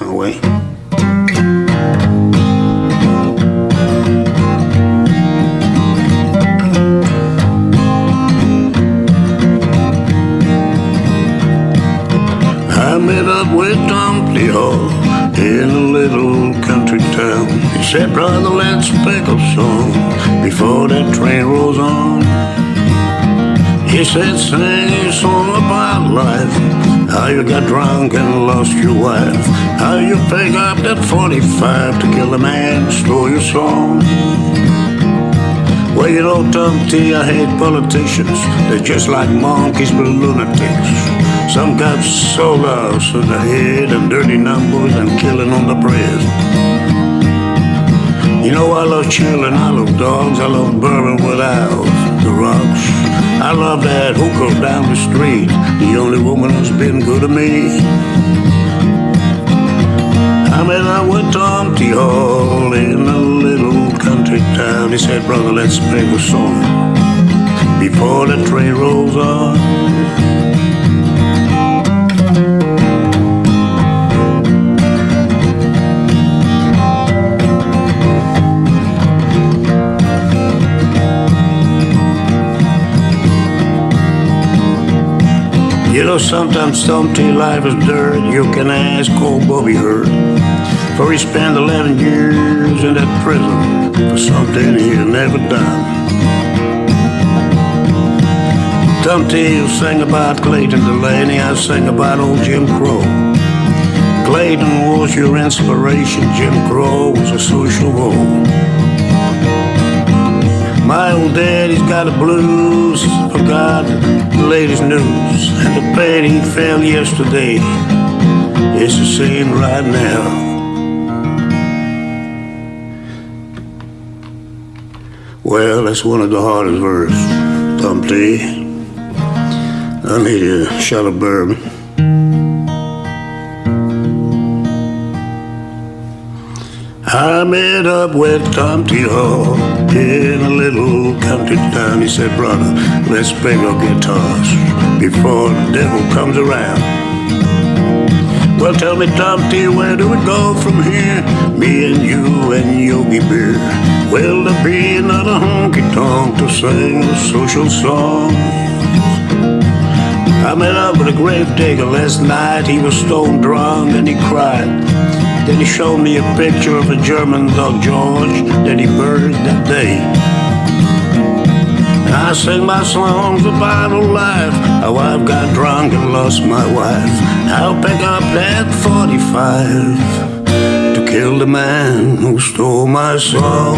Away. I met up with Tom Hall in a little country town. He said, brother, let's pick a song before that train rolls on. He said, sing a song about life, how you got drunk and lost your wife, how you pick up that 45 to kill a man, stole your song. Well, you know, Tom T, I hate politicians. They're just like monkeys but lunatics. Some got solos in the head and dirty numbers and killing on the bread. You know, I love children, I love dogs, I love bourbon rocks. I love that hooker down the street, the only woman who's been good to me. I met up with Tom T. Hall in a little country town. He said, brother, let's make a song before the train rolls on. You know, sometimes some T life is dirt. You can ask old Bobby Hurt. For he spent 11 years in that prison for something he never done. Tom will sing about Clayton Delaney, I sing about old Jim Crow. Clayton was your inspiration, Jim Crow was a social woe. My old daddy's got the blues, forgot the latest news, and the pain he felt yesterday is the same right now. Well, that's one of the hardest verses, Tom I need a shot of bourbon. I met up with Tom T. Hall in a little country town. He said, brother, let's play our guitars before the devil comes around. Well, tell me, Tom T, where do we go from here? Me and you and Yogi Bear. Will there be another honky tonk to sing a social song? I met up with a grave digger last night. He was stone drunk and he cried. Then he showed me a picture of a German dog George that he buried that day. And I sing my songs about old life, how I've got drunk and lost my wife. I'll pick up that 45 to kill the man who stole my song.